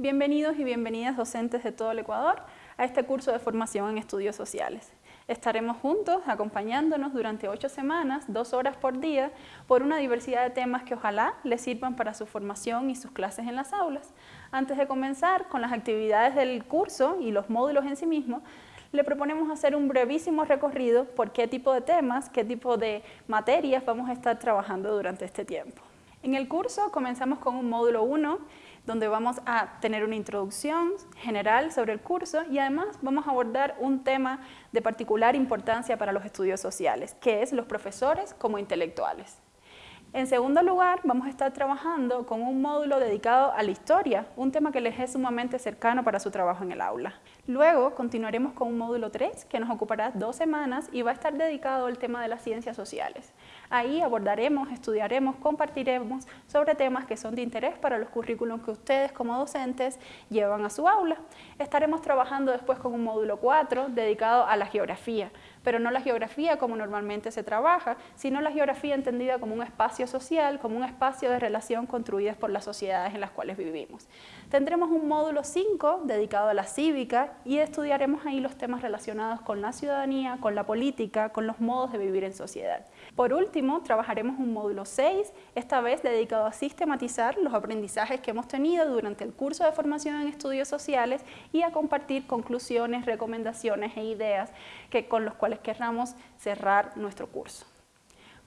Bienvenidos y bienvenidas docentes de todo el Ecuador a este curso de formación en estudios sociales. Estaremos juntos acompañándonos durante ocho semanas, dos horas por día, por una diversidad de temas que ojalá les sirvan para su formación y sus clases en las aulas. Antes de comenzar con las actividades del curso y los módulos en sí mismos, le proponemos hacer un brevísimo recorrido por qué tipo de temas, qué tipo de materias vamos a estar trabajando durante este tiempo. En el curso comenzamos con un módulo 1 donde vamos a tener una introducción general sobre el curso y además vamos a abordar un tema de particular importancia para los estudios sociales, que es los profesores como intelectuales. En segundo lugar, vamos a estar trabajando con un módulo dedicado a la historia, un tema que les es sumamente cercano para su trabajo en el aula. Luego continuaremos con un módulo 3 que nos ocupará dos semanas y va a estar dedicado al tema de las ciencias sociales. Ahí abordaremos, estudiaremos, compartiremos sobre temas que son de interés para los currículos que ustedes como docentes llevan a su aula. Estaremos trabajando después con un módulo 4 dedicado a la geografía, pero no la geografía como normalmente se trabaja, sino la geografía entendida como un social, como un espacio de relación construidas por las sociedades en las cuales vivimos. Tendremos un módulo 5 dedicado a la cívica y estudiaremos ahí los temas relacionados con la ciudadanía, con la política, con los modos de vivir en sociedad. Por último, trabajaremos un módulo 6, esta vez dedicado a sistematizar los aprendizajes que hemos tenido durante el curso de formación en estudios sociales y a compartir conclusiones, recomendaciones e ideas que, con los cuales querramos cerrar nuestro curso.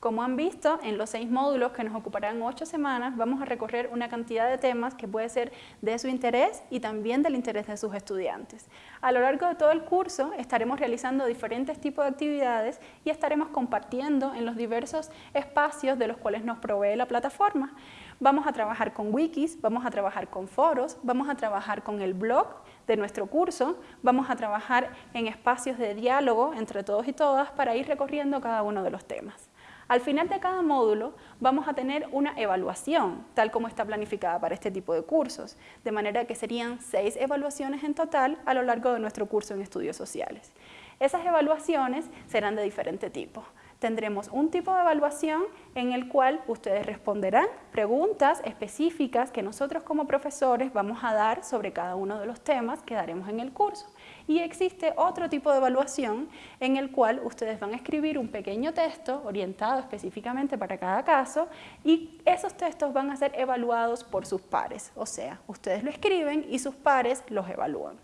Como han visto, en los seis módulos que nos ocuparán ocho semanas, vamos a recorrer una cantidad de temas que puede ser de su interés y también del interés de sus estudiantes. A lo largo de todo el curso estaremos realizando diferentes tipos de actividades y estaremos compartiendo en los diversos espacios de los cuales nos provee la plataforma. Vamos a trabajar con wikis, vamos a trabajar con foros, vamos a trabajar con el blog de nuestro curso, vamos a trabajar en espacios de diálogo entre todos y todas para ir recorriendo cada uno de los temas. Al final de cada módulo vamos a tener una evaluación, tal como está planificada para este tipo de cursos, de manera que serían seis evaluaciones en total a lo largo de nuestro curso en estudios sociales. Esas evaluaciones serán de diferente tipo tendremos un tipo de evaluación en el cual ustedes responderán preguntas específicas que nosotros como profesores vamos a dar sobre cada uno de los temas que daremos en el curso. Y existe otro tipo de evaluación en el cual ustedes van a escribir un pequeño texto orientado específicamente para cada caso y esos textos van a ser evaluados por sus pares, o sea, ustedes lo escriben y sus pares los evalúan.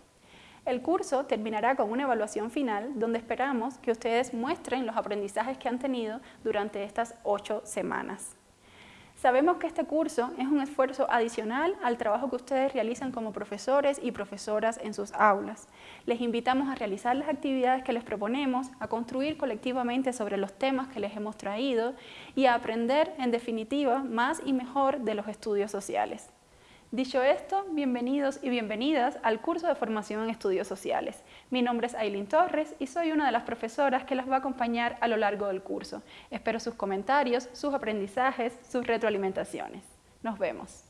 El curso terminará con una evaluación final donde esperamos que ustedes muestren los aprendizajes que han tenido durante estas ocho semanas. Sabemos que este curso es un esfuerzo adicional al trabajo que ustedes realizan como profesores y profesoras en sus aulas. Les invitamos a realizar las actividades que les proponemos, a construir colectivamente sobre los temas que les hemos traído y a aprender, en definitiva, más y mejor de los estudios sociales. Dicho esto, bienvenidos y bienvenidas al curso de formación en estudios sociales. Mi nombre es Aileen Torres y soy una de las profesoras que las va a acompañar a lo largo del curso. Espero sus comentarios, sus aprendizajes, sus retroalimentaciones. Nos vemos.